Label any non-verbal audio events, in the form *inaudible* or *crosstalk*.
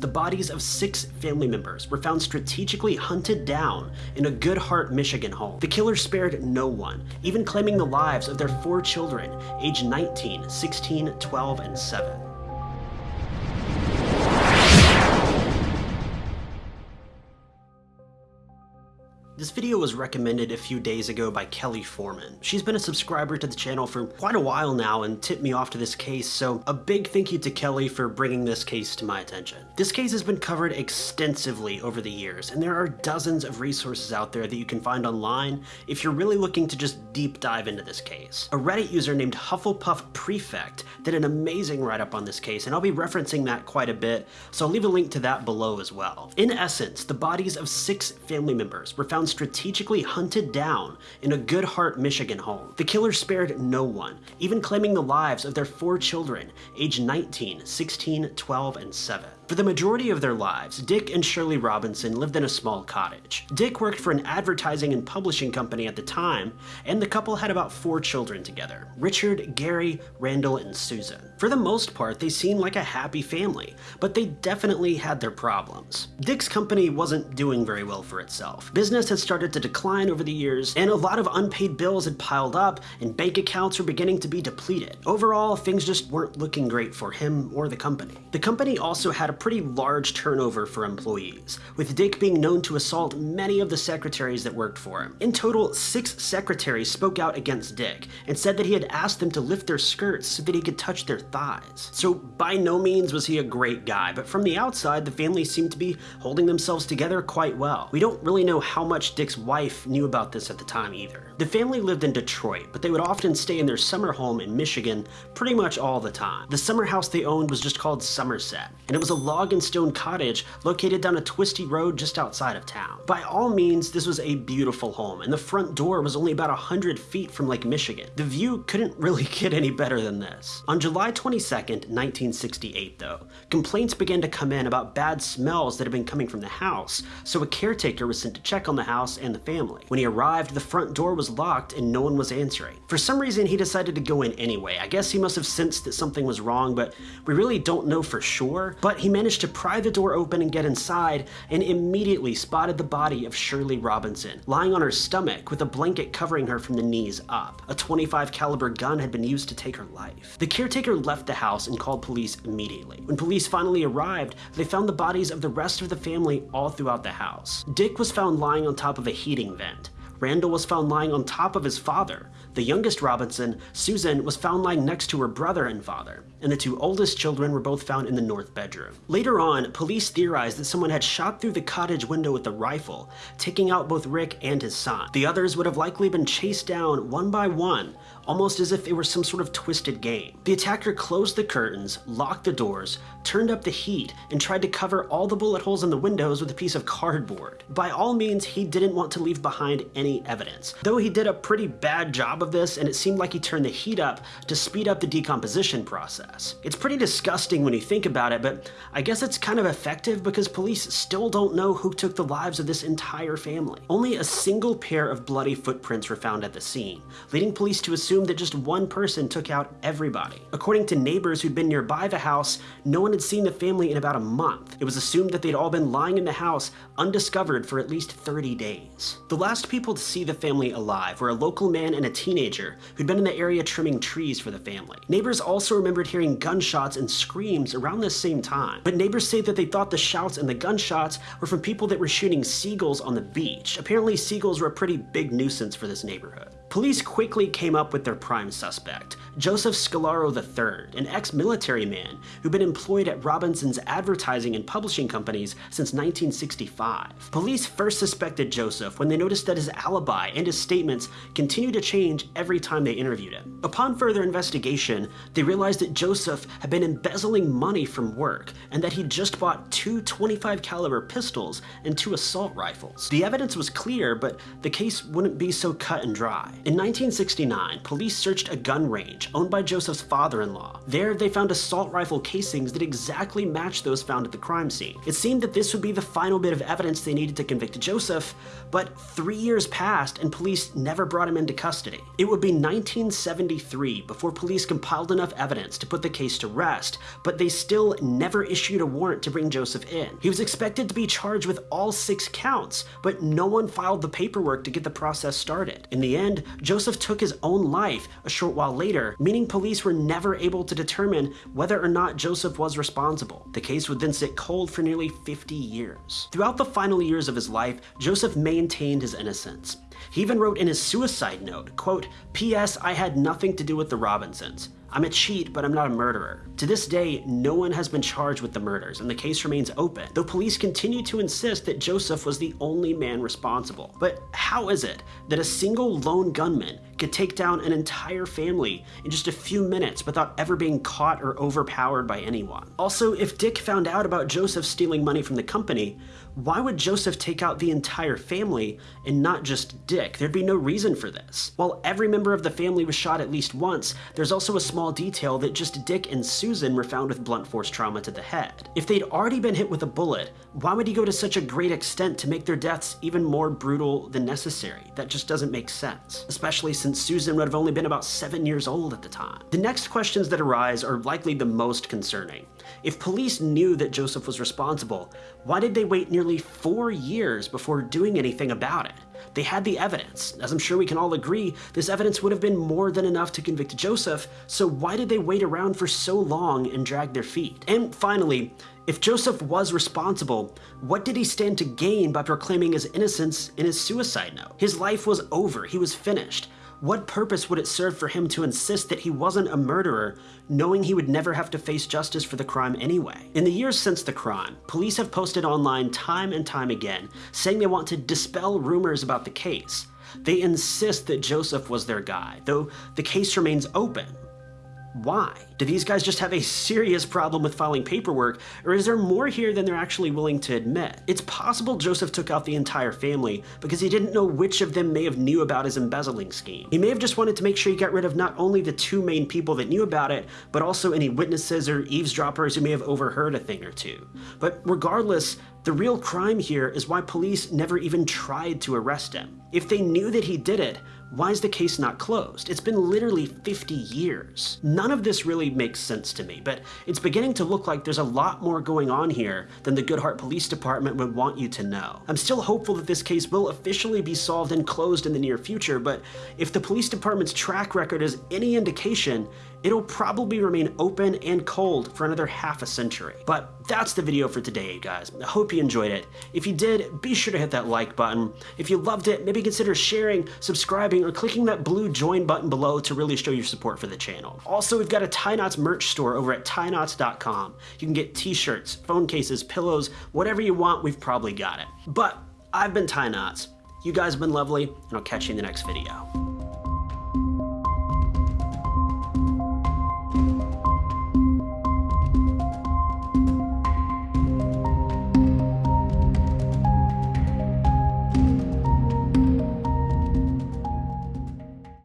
The bodies of six family members were found strategically hunted down in a Good Hart, Michigan home. The killer spared no one, even claiming the lives of their four children, aged 19, 16, 12, and 7. This video was recommended a few days ago by Kelly Foreman. She's been a subscriber to the channel for quite a while now and tipped me off to this case, so a big thank you to Kelly for bringing this case to my attention. This case has been covered extensively over the years, and there are dozens of resources out there that you can find online if you're really looking to just deep dive into this case. A Reddit user named Hufflepuff Prefect did an amazing write-up on this case, and I'll be referencing that quite a bit, so I'll leave a link to that below as well. In essence, the bodies of six family members were found strategically hunted down in a Good Hart, Michigan home. The killer spared no one, even claiming the lives of their four children, aged 19, 16, 12, and 7. For the majority of their lives, Dick and Shirley Robinson lived in a small cottage. Dick worked for an advertising and publishing company at the time, and the couple had about four children together, Richard, Gary, Randall, and Susan. For the most part, they seemed like a happy family, but they definitely had their problems. Dick's company wasn't doing very well for itself. Business had started to decline over the years, and a lot of unpaid bills had piled up, and bank accounts were beginning to be depleted. Overall, things just weren't looking great for him or the company. The company also had a pretty large turnover for employees, with Dick being known to assault many of the secretaries that worked for him. In total, six secretaries spoke out against Dick and said that he had asked them to lift their skirts so that he could touch their thighs. So by no means was he a great guy, but from the outside, the family seemed to be holding themselves together quite well. We don't really know how much Dick's wife knew about this at the time either. The family lived in Detroit, but they would often stay in their summer home in Michigan pretty much all the time. The summer house they owned was just called Summerset, and it was a log and stone cottage located down a twisty road just outside of town. By all means, this was a beautiful home, and the front door was only about 100 feet from Lake Michigan. The view couldn't *laughs* really get any better than this. On July 22nd, 1968 though, complaints began to come in about bad smells that had been coming from the house, so a caretaker was sent to check on the house and the family. When he arrived, the front door was locked and no one was answering. For some reason, he decided to go in anyway. I guess he must have sensed that something was wrong, but we really don't know for sure. But he managed to pry the door open and get inside, and immediately spotted the body of Shirley Robinson, lying on her stomach with a blanket covering her from the knees up. A 25 caliber gun had been used to take her life. The caretaker left the house and called police immediately. When police finally arrived, they found the bodies of the rest of the family all throughout the house. Dick was found lying on top of a heating vent. Randall was found lying on top of his father. The youngest Robinson, Susan, was found lying next to her brother and father, and the two oldest children were both found in the north bedroom. Later on, police theorized that someone had shot through the cottage window with a rifle, taking out both Rick and his son. The others would have likely been chased down one by one, almost as if it were some sort of twisted game. The attacker closed the curtains, locked the doors, turned up the heat, and tried to cover all the bullet holes in the windows with a piece of cardboard. By all means, he didn't want to leave behind any evidence, though he did a pretty bad job of this and it seemed like he turned the heat up to speed up the decomposition process. It's pretty disgusting when you think about it, but I guess it's kind of effective because police still don't know who took the lives of this entire family. Only a single pair of bloody footprints were found at the scene, leading police to assume that just one person took out everybody. According to neighbors who'd been nearby the house, no one had seen the family in about a month. It was assumed that they'd all been lying in the house undiscovered for at least 30 days. The last people to see the family alive were a local man and a teenager who'd been in the area trimming trees for the family. Neighbors also remembered hearing gunshots and screams around the same time, but neighbors say that they thought the shouts and the gunshots were from people that were shooting seagulls on the beach. Apparently seagulls were a pretty big nuisance for this neighborhood. Police quickly came up with their prime suspect, Joseph Scolaro III, an ex-military man who'd been employed at Robinson's advertising and publishing companies since 1965. Police first suspected Joseph when they noticed that his alibi and his statements continued to change every time they interviewed him. Upon further investigation, they realized that Joseph had been embezzling money from work and that he'd just bought two 25 caliber pistols and two assault rifles. The evidence was clear, but the case wouldn't be so cut and dry. In 1969, police searched a gun range Beach, owned by Joseph's father-in-law. There, they found assault rifle casings that exactly matched those found at the crime scene. It seemed that this would be the final bit of evidence they needed to convict Joseph, but three years passed and police never brought him into custody. It would be 1973 before police compiled enough evidence to put the case to rest, but they still never issued a warrant to bring Joseph in. He was expected to be charged with all six counts, but no one filed the paperwork to get the process started. In the end, Joseph took his own life a short while later, meaning police were never able to determine whether or not Joseph was responsible. The case would then sit cold for nearly 50 years. Throughout the final years of his life, Joseph maintained his innocence. He even wrote in his suicide note, quote, P.S. I had nothing to do with the Robinsons. I'm a cheat, but I'm not a murderer. To this day, no one has been charged with the murders, and the case remains open, though police continue to insist that Joseph was the only man responsible. But how is it that a single lone gunman could take down an entire family in just a few minutes without ever being caught or overpowered by anyone? Also, if Dick found out about Joseph stealing money from the company, why would Joseph take out the entire family and not just Dick? There'd be no reason for this. While every member of the family was shot at least once, there's also a small detail that just Dick and Susan were found with blunt force trauma to the head. If they'd already been hit with a bullet, why would he go to such a great extent to make their deaths even more brutal than necessary? That just doesn't make sense, especially since Susan would have only been about seven years old at the time. The next questions that arise are likely the most concerning. If police knew that Joseph was responsible, why did they wait nearly four years before doing anything about it? They had the evidence. As I'm sure we can all agree, this evidence would have been more than enough to convict Joseph, so why did they wait around for so long and drag their feet? And finally, if Joseph was responsible, what did he stand to gain by proclaiming his innocence in his suicide note? His life was over, he was finished. What purpose would it serve for him to insist that he wasn't a murderer, knowing he would never have to face justice for the crime anyway? In the years since the crime, police have posted online time and time again, saying they want to dispel rumors about the case. They insist that Joseph was their guy, though the case remains open. Why? Do these guys just have a serious problem with filing paperwork, or is there more here than they're actually willing to admit? It's possible Joseph took out the entire family because he didn't know which of them may have knew about his embezzling scheme. He may have just wanted to make sure he got rid of not only the two main people that knew about it, but also any witnesses or eavesdroppers who may have overheard a thing or two. But regardless, the real crime here is why police never even tried to arrest him. If they knew that he did it, why is the case not closed? It's been literally 50 years. None of this makes sense to me, but it's beginning to look like there's a lot more going on here than the Good Hart Police Department would want you to know. I'm still hopeful that this case will officially be solved and closed in the near future, but if the police department's track record is any indication, it'll probably remain open and cold for another half a century. But that's the video for today, guys. I hope you enjoyed it. If you did, be sure to hit that like button. If you loved it, maybe consider sharing, subscribing, or clicking that blue join button below to really show your support for the channel. Also, we've got a Tie Knots merch store over at tieknots.com. You can get t-shirts, phone cases, pillows, whatever you want, we've probably got it. But I've been Tie Knots. You guys have been lovely, and I'll catch you in the next video.